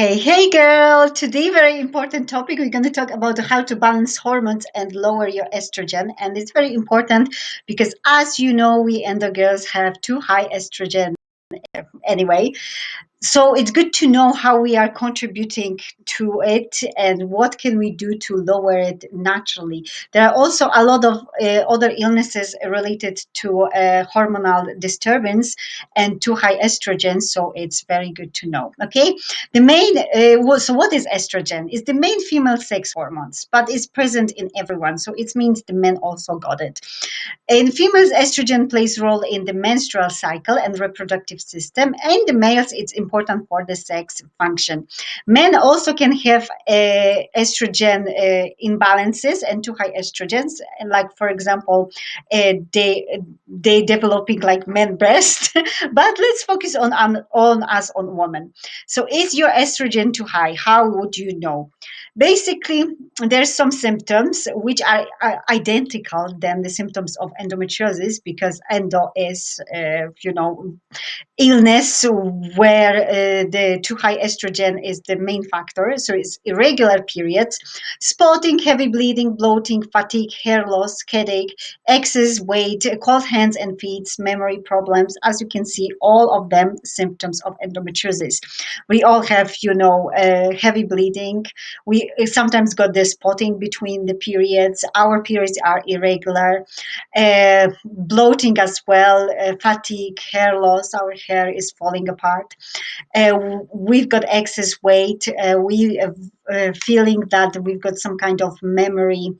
Hey, hey, girl. Today, very important topic. We're going to talk about how to balance hormones and lower your estrogen. And it's very important because, as you know, we endo girls have too high estrogen anyway so it's good to know how we are contributing to it and what can we do to lower it naturally. There are also a lot of uh, other illnesses related to uh, hormonal disturbance and too high estrogen so it's very good to know. Okay? The main uh, so what is estrogen? Is the main female sex hormones but it's present in everyone so it means the men also got it. In females estrogen plays role in the menstrual cycle and reproductive system. And the males it's important important for the sex function. Men also can have uh, estrogen uh, imbalances and too high estrogens, like for example, uh, they they developing like men breast. but let's focus on, on on us on women. So is your estrogen too high? How would you know? Basically, there's some symptoms which are, are identical than the symptoms of endometriosis because endo is, uh, you know, illness where uh, the too high estrogen is the main factor. So it's irregular periods, spotting, heavy bleeding, bloating, fatigue, hair loss, headache, excess weight, cold hands and feet, memory problems. As you can see, all of them symptoms of endometriosis. We all have, you know, uh, heavy bleeding. We sometimes got the spotting between the periods. Our periods are irregular, uh, bloating as well, uh, fatigue, hair loss. Our hair is falling apart. Uh, we've got excess weight. Uh, we have uh, feeling that we've got some kind of memory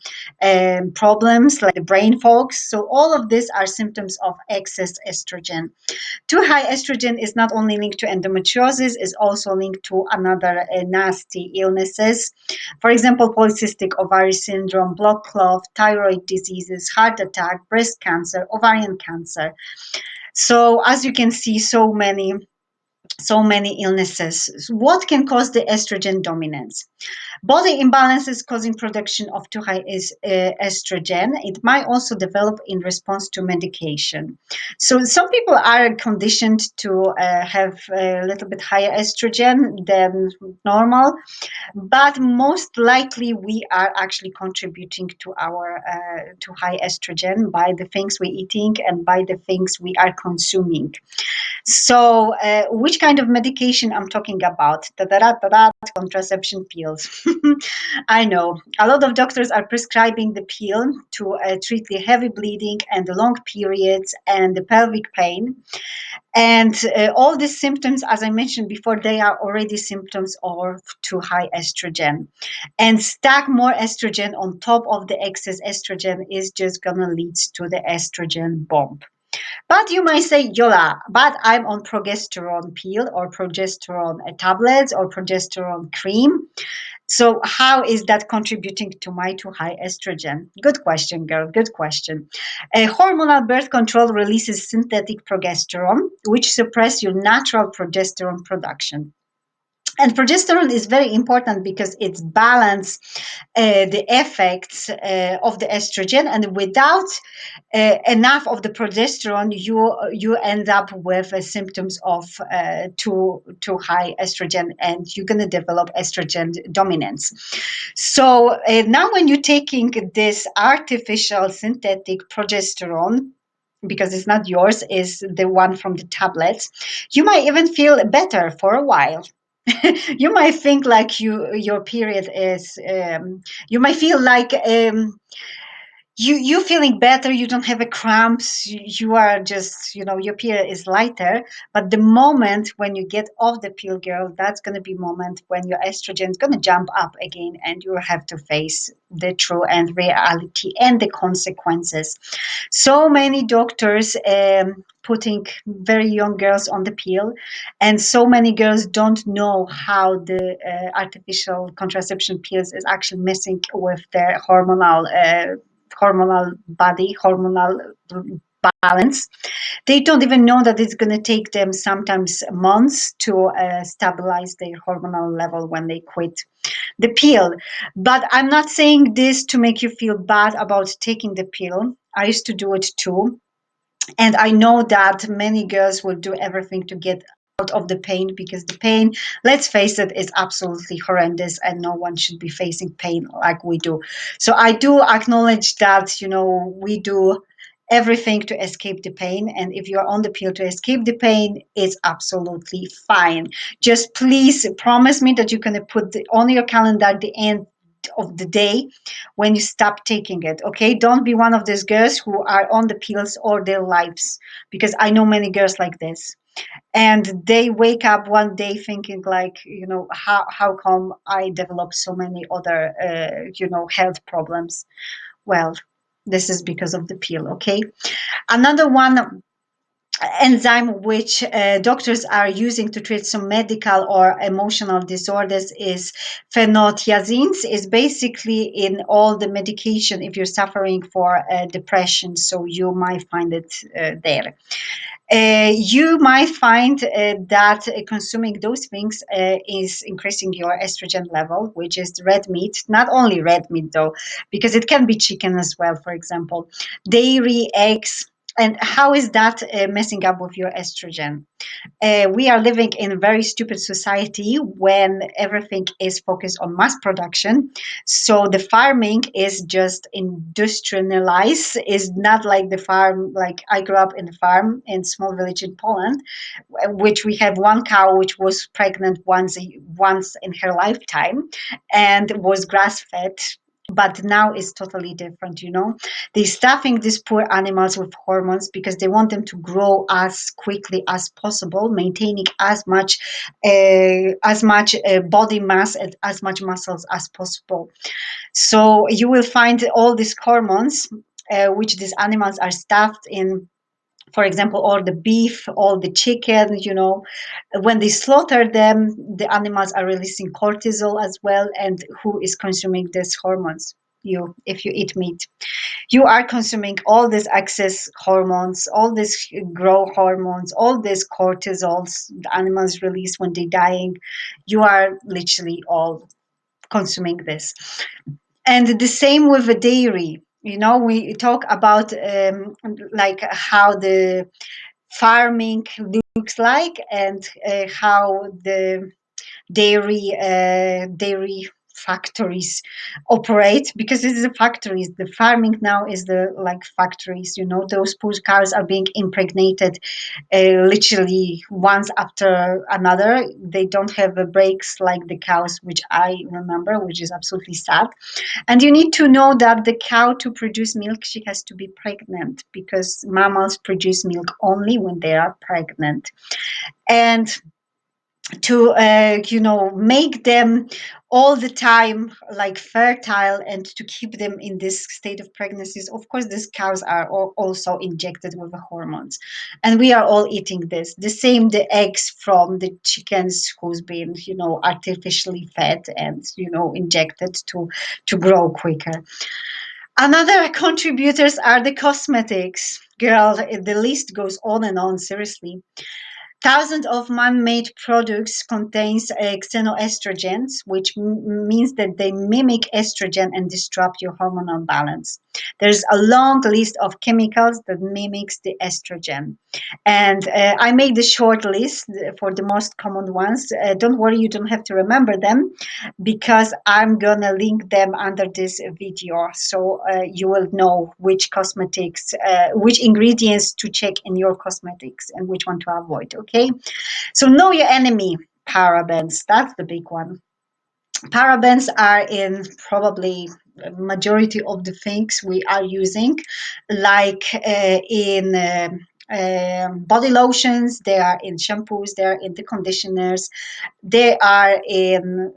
um, problems like brain fog. So all of these are symptoms of excess estrogen. Too high estrogen is not only linked to endometriosis, is also linked to another uh, nasty illnesses. For example, polycystic ovary syndrome, blood clot, thyroid diseases, heart attack, breast cancer, ovarian cancer. So as you can see, so many so many illnesses. What can cause the estrogen dominance? Body imbalances causing production of too high is, uh, estrogen. It might also develop in response to medication. So some people are conditioned to uh, have a little bit higher estrogen than normal, but most likely we are actually contributing to our uh, to high estrogen by the things we're eating and by the things we are consuming. So uh, which kind of medication I'm talking about? Da -da -da contraception pills. I know a lot of doctors are prescribing the pill to uh, treat the heavy bleeding and the long periods and the pelvic pain. And uh, all these symptoms, as I mentioned before, they are already symptoms of too high estrogen. And stack more estrogen on top of the excess estrogen is just going to lead to the estrogen bomb. But you might say, Yola, but I'm on progesterone pill or progesterone tablets or progesterone cream. So how is that contributing to my too high estrogen? Good question, girl. Good question. A hormonal birth control releases synthetic progesterone, which suppress your natural progesterone production. And progesterone is very important because it's balance uh, the effects uh, of the estrogen, and without uh, enough of the progesterone, you you end up with uh, symptoms of uh, too too high estrogen, and you're going to develop estrogen dominance. So uh, now, when you're taking this artificial synthetic progesterone, because it's not yours, is the one from the tablets, you might even feel better for a while you might think like you your period is um, you might feel like um, you you feeling better you don't have a cramps you are just you know your period is lighter. But the moment when you get off the pill girl that's going to be moment when your estrogen is going to jump up again and you have to face the true and reality and the consequences. So many doctors um, putting very young girls on the pill and so many girls don't know how the uh, artificial contraception pills is actually messing with their hormonal uh, hormonal body hormonal balance. They don't even know that it's going to take them sometimes months to uh, stabilize their hormonal level when they quit the pill. But i'm not saying this to make you feel bad about taking the pill. I used to do it too. And I know that many girls will do everything to get of the pain because the pain, let's face it, is absolutely horrendous and no one should be facing pain like we do. So I do acknowledge that, you know, we do everything to escape the pain. And if you're on the pill to escape the pain, it's absolutely fine. Just please promise me that you're going to put the, on your calendar the end of the day when you stop taking it okay don't be one of those girls who are on the pills all their lives because i know many girls like this and they wake up one day thinking like you know how, how come i develop so many other uh, you know health problems? Well this is because of the pill okay? Another one enzyme which uh, doctors are using to treat some medical or emotional disorders is phenothiazines is basically in all the medication if you're suffering for uh, depression so you might find it uh, there uh, you might find uh, that consuming those things uh, is increasing your estrogen level, which is red meat. Not only red meat, though, because it can be chicken as well, for example, dairy, eggs, and how is that uh, messing up with your estrogen? Uh, we are living in a very stupid society when everything is focused on mass production. So the farming is just industrialized, is not like the farm, like I grew up in a farm in small village in Poland, which we have one cow which was pregnant once, once in her lifetime and was grass fed but now it's totally different you know? They're stuffing these poor animals with hormones because they want them to grow as quickly as possible maintaining as much uh, as much uh, body mass and as much muscles as possible. So you will find all these hormones uh, which these animals are stuffed in for example, all the beef, all the chicken, you know, when they slaughter them, the animals are releasing cortisol as well. And who is consuming these hormones? You, if you eat meat, you are consuming all these excess hormones, all these growth hormones, all these cortisols the animals release when they're dying. You are literally all consuming this. And the same with the dairy you know we talk about um, like how the farming looks like and uh, how the dairy uh, dairy factories operate because is the factories the farming now is the like factories you know those poor cows are being impregnated uh, literally once after another. They don't have breaks like the cows which i remember which is absolutely sad. And you need to know that the cow to produce milk she has to be pregnant because mammals produce milk only when they are pregnant. And to uh, you know make them all the time like fertile and to keep them in this state of pregnancies. Of course these cows are also injected with the hormones. And we are all eating this. The same the eggs from the chickens who's been you know artificially fed and you know injected to to grow quicker. Another contributors are the cosmetics. Girl the list goes on and on seriously Thousands of man-made products contains xenoestrogens, which means that they mimic estrogen and disrupt your hormonal balance. There's a long list of chemicals that mimics the estrogen. And uh, I made the short list for the most common ones. Uh, don't worry, you don't have to remember them because I'm gonna link them under this video. So uh, you will know which cosmetics, uh, which ingredients to check in your cosmetics and which one to avoid, okay? So know your enemy, parabens, that's the big one. Parabens are in probably majority of the things we are using like uh, in uh, um, body lotions they are in shampoos they are in the conditioners they are in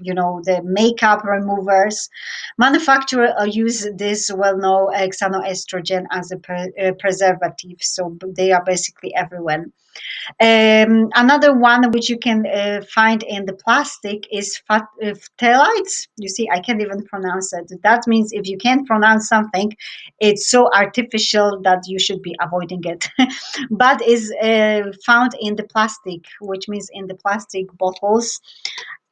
you know the makeup removers. Manufacturer use this well-known xenoestrogen as a pre uh, preservative so they are basically everywhere um, another one which you can uh, find in the plastic is uh, phthalates. You see, I can't even pronounce it. That means if you can't pronounce something, it's so artificial that you should be avoiding it. but is uh, found in the plastic, which means in the plastic bottles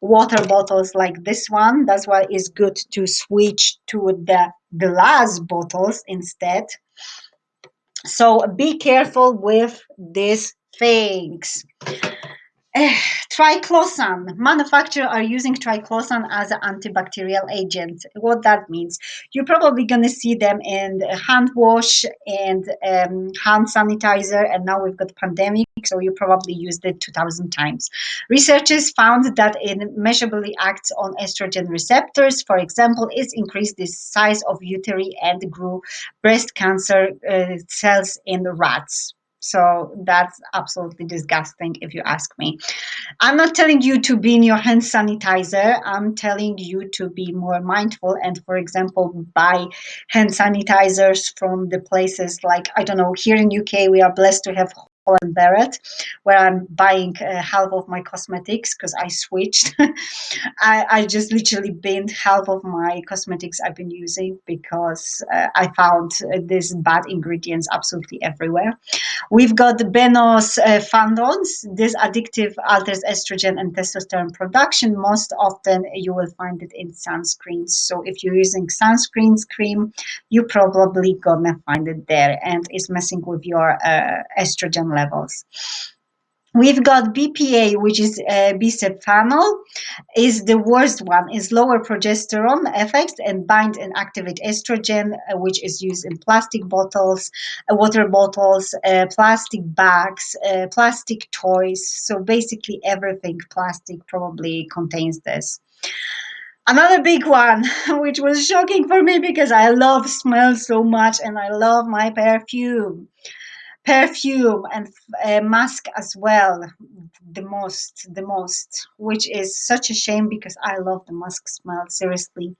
water bottles like this one. That's why it's good to switch to the glass bottles instead. So be careful with this things. triclosan. Manufacturers are using triclosan as an antibacterial agent. What that means? You're probably going to see them in hand wash and um, hand sanitizer, and now we've got pandemic, so you probably used it 2,000 times. Researchers found that it measurably acts on estrogen receptors. For example, it increased the size of uterine and grew breast cancer uh, cells in rats. So that's absolutely disgusting if you ask me. I'm not telling you to be in your hand sanitizer. I'm telling you to be more mindful and, for example, buy hand sanitizers from the places like, I don't know, here in UK, we are blessed to have Holland Barrett, where I'm buying uh, half of my cosmetics because I switched. I, I, just literally binned half of my cosmetics I've been using because uh, I found uh, these bad ingredients absolutely everywhere. We've got Benos uh, Fandons. This addictive alters estrogen and testosterone production. Most often you will find it in sunscreens. So if you're using sunscreen cream, you probably gonna find it there and it's messing with your uh, estrogen levels. We've got BPA, which is uh, bisphenol, is the worst one. is lower progesterone effects and bind and activate estrogen, uh, which is used in plastic bottles, uh, water bottles, uh, plastic bags, plastic toys. So basically, everything plastic probably contains this. Another big one, which was shocking for me because I love smell so much and I love my perfume perfume and uh, mask as well the most the most which is such a shame because i love the musk smell seriously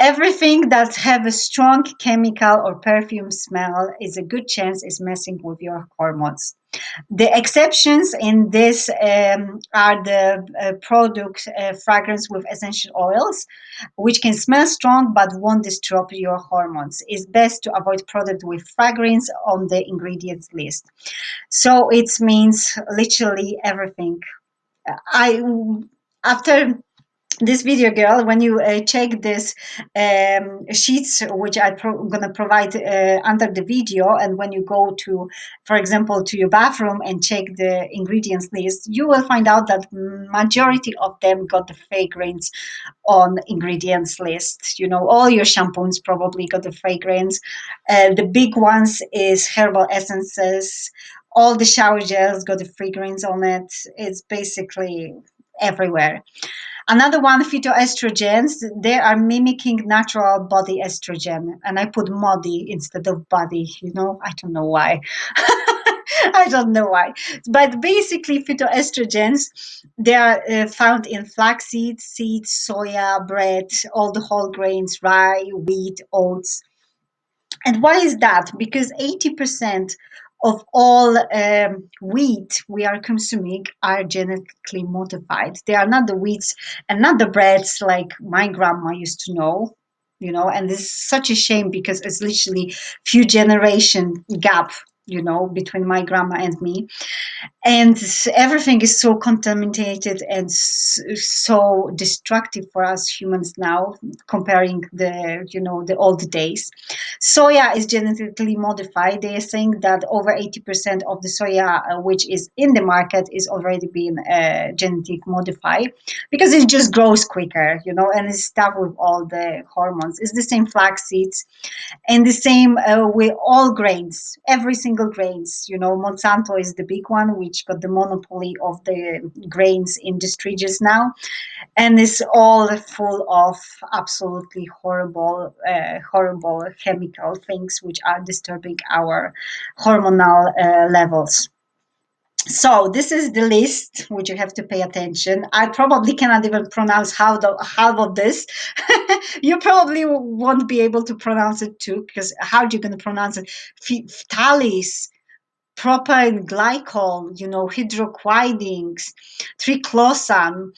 everything that have a strong chemical or perfume smell is a good chance is messing with your hormones the exceptions in this um, are the uh, product uh, fragrance with essential oils, which can smell strong but won't disrupt your hormones. It's best to avoid product with fragrance on the ingredients list. So it means literally everything. I after this video girl when you uh, check this um, sheets which i'm pro going to provide uh, under the video and when you go to for example to your bathroom and check the ingredients list you will find out that majority of them got the fragrance on ingredients list. You know all your shampoos probably got the fragrance. Uh, the big ones is herbal essences. All the shower gels got the fragrance on it. It's basically everywhere Another one, phytoestrogens, they are mimicking natural body estrogen. And I put modi instead of body, you know, I don't know why. I don't know why. But basically, phytoestrogens, they are uh, found in flaxseed, seeds, soya, bread, all the whole grains, rye, wheat, oats. And why is that? Because 80% of all um, wheat we are consuming are genetically modified. They are not the wheats and not the breads like my grandma used to know, you know, and this is such a shame because it's literally few generation gap you know, between my grandma and me. And everything is so contaminated and so destructive for us humans now, comparing the, you know, the old days. Soya is genetically modified. They are saying that over 80% of the soya uh, which is in the market is already being uh, genetic modified because it just grows quicker, you know, and it's stuff with all the hormones. It's the same flax seeds and the same uh, with all grains, every single single grains. You know, Monsanto is the big one, which got the monopoly of the grains industry just now, and it's all full of absolutely horrible, uh, horrible chemical things which are disturbing our hormonal uh, levels so this is the list which you have to pay attention. I probably cannot even pronounce how the half of this. You probably won't be able to pronounce it too because how are you going to pronounce it? Phthalate propyl glycol you know hydroquinidins triclosan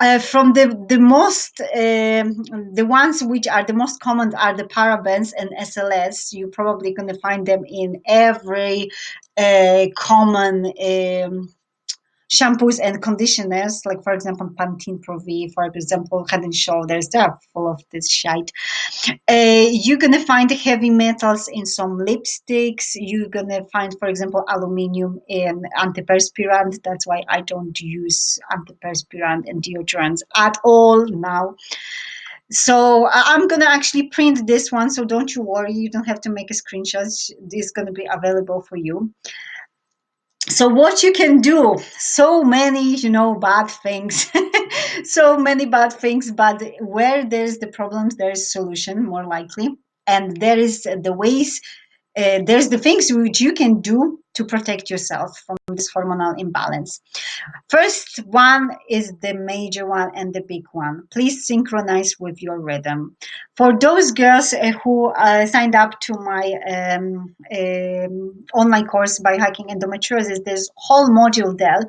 uh, from the the most um, the ones which are the most common are the parabens and SLS. You're probably going to find them in every uh, common um, shampoos and conditioners, like for example Pantene Pro V, for example Head and Shoulders, they are full of this shite. Uh, you're gonna find heavy metals in some lipsticks. You're gonna find, for example, aluminium in antiperspirant. That's why I don't use antiperspirant and deodorants at all now. So I'm gonna actually print this one, so don't you worry, you don't have to make a screenshot. This is gonna be available for you. So what you can do, so many, you know, bad things, so many bad things, but where there's the problems, there's solution more likely. And there is the ways, uh, there's the things which you can do to protect yourself from this hormonal imbalance. First one is the major one and the big one. Please synchronize with your rhythm. For those girls uh, who uh, signed up to my um, um, online course biohacking endometriosis, there's whole module there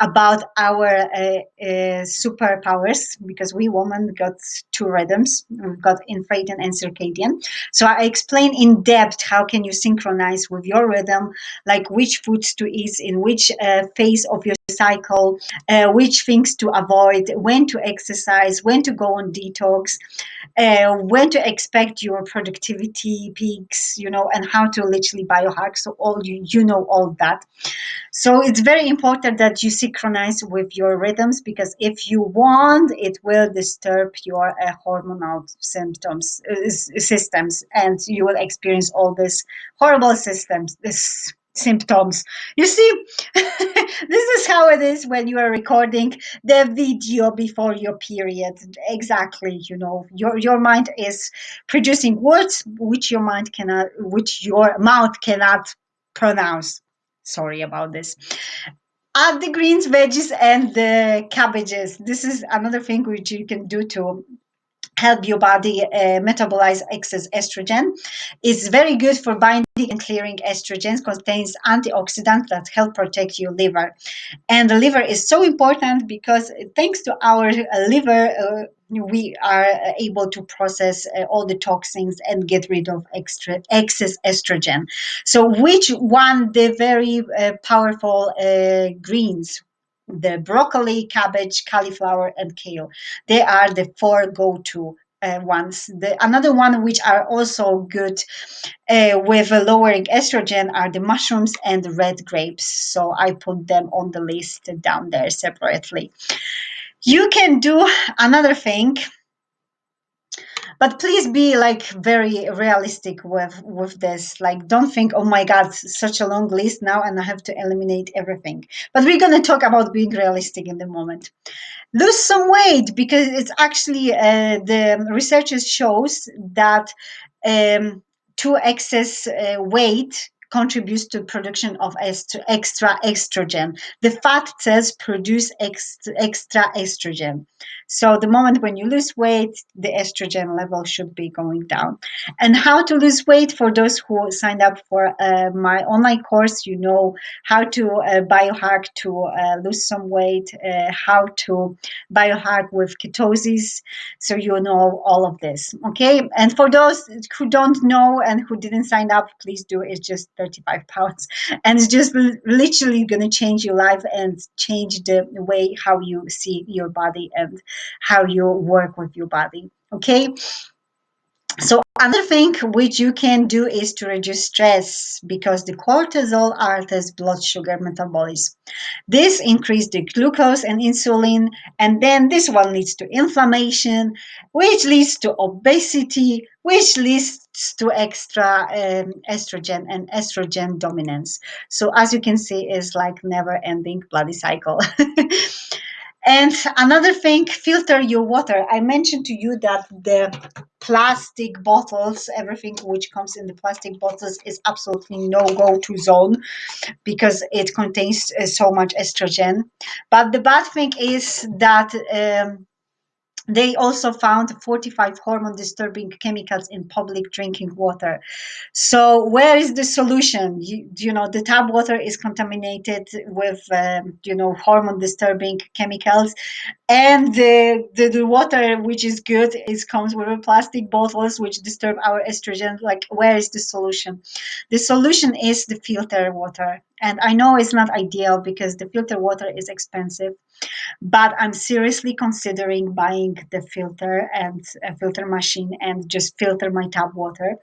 about our uh, uh, superpowers because we women got two rhythms. We've got infradian and circadian. So I explain in depth how can you synchronize with your rhythm, like which foods to eat in which uh, phase of your cycle, uh, which things to avoid, when to exercise, when to go on detox, uh, when to expect your productivity peaks, you know, and how to literally biohack. So all you you know all that. So it's very important that you synchronize with your rhythms because if you want, it will disturb your uh, hormonal symptoms uh, systems, and you will experience all these horrible systems. This symptoms. You see, this is how it is when you are recording the video before your period. Exactly, you know, your your mind is producing words which your mind cannot, which your mouth cannot pronounce. Sorry about this. Add the greens, veggies, and the cabbages. This is another thing which you can do to help your body uh, metabolize excess estrogen. It's very good for binding and clearing estrogens, contains antioxidants that help protect your liver. And the liver is so important because thanks to our uh, liver, uh, we are able to process uh, all the toxins and get rid of extra excess estrogen. So which one the very uh, powerful uh, greens the broccoli, cabbage, cauliflower, and kale. They are the four go-to uh, ones. The another one which are also good uh, with lowering estrogen are the mushrooms and the red grapes. So I put them on the list down there separately. You can do another thing but please be like very realistic with with this. Like don't think oh my god such a long list now and i have to eliminate everything. But we're going to talk about being realistic in the moment. Lose some weight because it's actually uh, the researchers shows that um, to excess uh, weight contributes to production of extra estrogen. The fat cells produce extra estrogen. So the moment when you lose weight, the estrogen level should be going down. And how to lose weight for those who signed up for uh, my online course, you know how to uh, biohack to uh, lose some weight, uh, how to biohack with ketosis. So you know all of this. Okay. And for those who don't know and who didn't sign up, please do. It's just 35 pounds. And it's just literally going to change your life and change the way how you see your body and how you work with your body. Okay. So another thing which you can do is to reduce stress because the cortisol alters blood sugar metabolism. This increases the glucose and insulin, and then this one leads to inflammation, which leads to obesity, which leads to extra um, estrogen and estrogen dominance. So as you can see, it's like never ending bloody cycle. And another thing, filter your water. I mentioned to you that the plastic bottles, everything which comes in the plastic bottles is absolutely no go to zone because it contains uh, so much estrogen. But the bad thing is that um, they also found 45 hormone disturbing chemicals in public drinking water. So where is the solution? You, you know, the tap water is contaminated with, um, you know, hormone disturbing chemicals and the, the, the water which is good is comes with plastic bottles which disturb our estrogen. Like where is the solution? The solution is the filter water. And i know it's not ideal because the filter water is expensive but i'm seriously considering buying the filter and a filter machine and just filter my tap water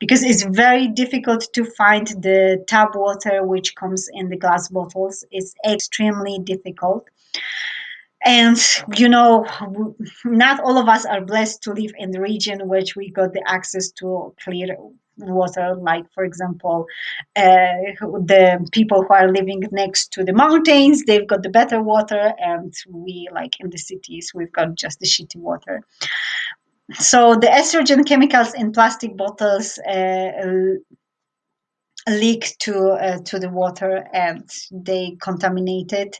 because it's very difficult to find the tap water which comes in the glass bottles. It's extremely difficult and you know not all of us are blessed to live in the region which we got the access to clear water like for example uh, the people who are living next to the mountains they've got the better water and we like in the cities we've got just the shitty water. So the estrogen chemicals in plastic bottles uh, leak to uh, to the water and they contaminate it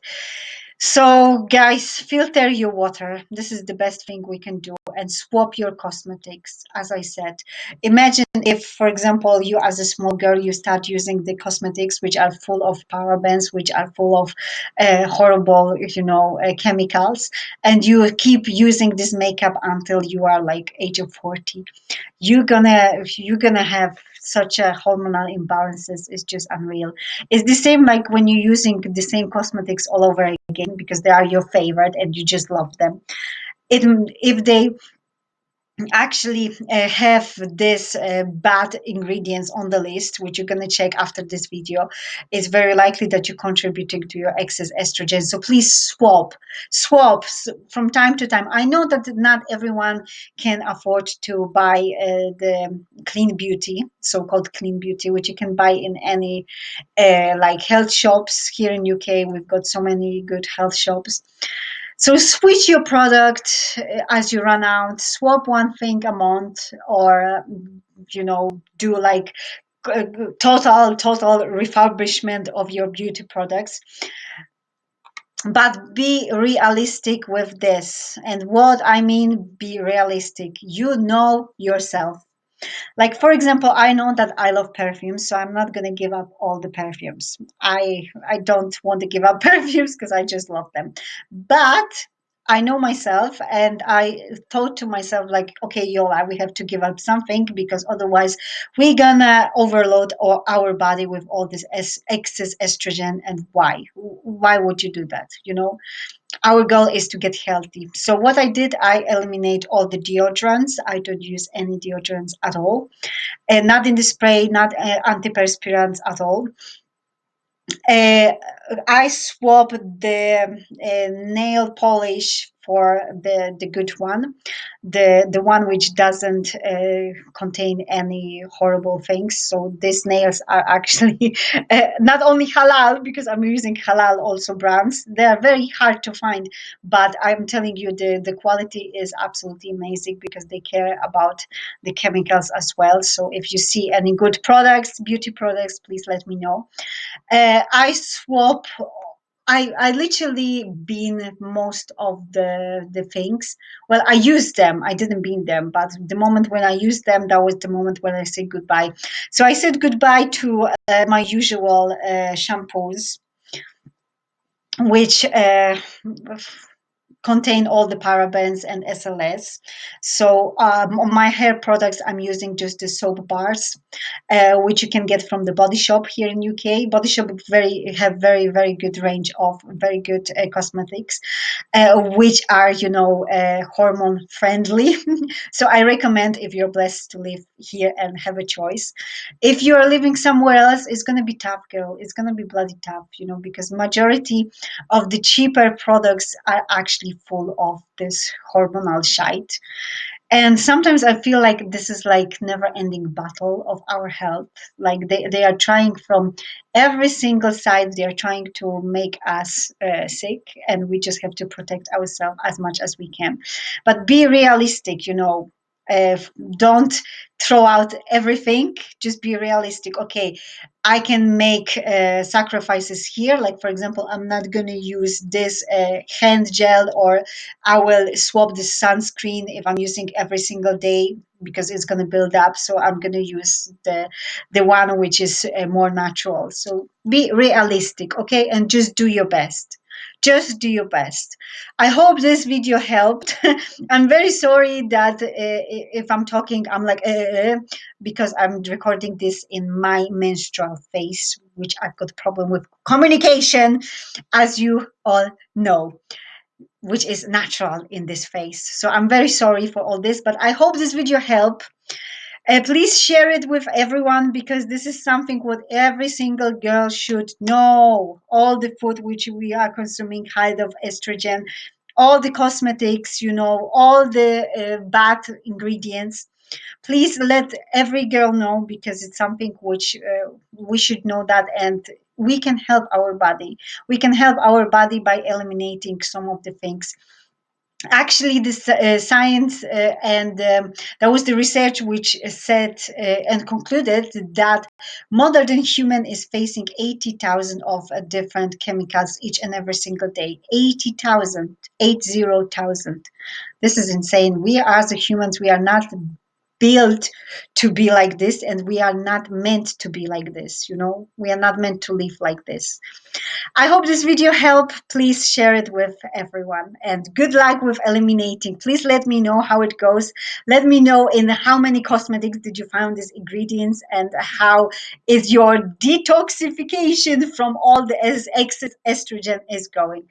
so, guys, filter your water. This is the best thing we can do and swap your cosmetics. As I said, imagine if, for example, you as a small girl, you start using the cosmetics which are full of parabens, which are full of uh, horrible, you know, uh, chemicals, and you keep using this makeup until you are like age of 40. You're gonna, you're gonna have such a hormonal imbalances is just unreal. It's the same like when you're using the same cosmetics all over again because they are your favorite and you just love them. It, if they actually uh, have this uh, bad ingredients on the list which you're going to check after this video it's very likely that you're contributing to your excess estrogen. So please swap swap from time to time. I know that not everyone can afford to buy uh, the clean beauty so-called clean beauty which you can buy in any uh, like health shops. Here in uk we've got so many good health shops so switch your product uh, as you run out, swap one thing a month, or you know, do like uh, total total refurbishment of your beauty products. But be realistic with this. And what I mean, be realistic. You know yourself like for example i know that i love perfumes so i'm not going to give up all the perfumes i i don't want to give up perfumes because i just love them but I know myself, and I thought to myself, like, okay, Yola, we have to give up something because otherwise we're gonna overload our, our body with all this excess estrogen. And why? Why would you do that? You know, our goal is to get healthy. So what I did, I eliminate all the deodorants. I don't use any deodorants at all, and not in the spray, not uh, antiperspirants at all. Uh, I swap the uh, nail polish for the the good one, the the one which doesn't uh, contain any horrible things. So these nails are actually uh, not only halal because I'm using halal also brands. They are very hard to find, but I'm telling you the the quality is absolutely amazing because they care about the chemicals as well. So if you see any good products, beauty products, please let me know. Uh, I swap I, I literally bean most of the the things. Well, I used them. I didn't bean them, but the moment when I used them, that was the moment when I said goodbye. So I said goodbye to uh, my usual uh, shampoos, which uh, contain all the parabens and SLS. So um, on my hair products, I'm using just the soap bars, uh, which you can get from the Body Shop here in UK. Body Shop very have very very good range of very good uh, cosmetics, uh, which are you know uh, hormone friendly. so I recommend if you're blessed to live here and have a choice. If you are living somewhere else, it's gonna be tough, girl. It's gonna be bloody tough, you know, because majority of the cheaper products are actually full of this hormonal shite. And sometimes i feel like this is like never ending battle of our health. Like they, they are trying from every single side they are trying to make us uh, sick and we just have to protect ourselves as much as we can. But be realistic you know uh, don't throw out everything. Just be realistic. Okay i can make uh, sacrifices here. Like for example i'm not going to use this uh, hand gel or i will swap the sunscreen if i'm using every single day because it's going to build up. So i'm going to use the the one which is uh, more natural. So be realistic okay? And just do your best just do your best. I hope this video helped. I'm very sorry that uh, if i'm talking i'm like uh, because i'm recording this in my menstrual phase which i've got problem with communication as you all know which is natural in this phase. So i'm very sorry for all this but i hope this video helped uh, please share it with everyone because this is something what every single girl should know. All the food which we are consuming high of estrogen, all the cosmetics, you know, all the uh, bad ingredients. Please let every girl know because it's something which uh, we should know that and we can help our body. We can help our body by eliminating some of the things actually this uh, science uh, and um, that was the research which said uh, and concluded that modern human is facing 80,000 of uh, different chemicals each and every single day. 80,000 80,000 this is insane. We as the humans we are not built to be like this and we are not meant to be like this you know? We are not meant to live like this. I hope this video helped please share it with everyone and good luck with eliminating. Please let me know how it goes. Let me know in how many cosmetics did you find these ingredients and how is your detoxification from all the excess estrogen is going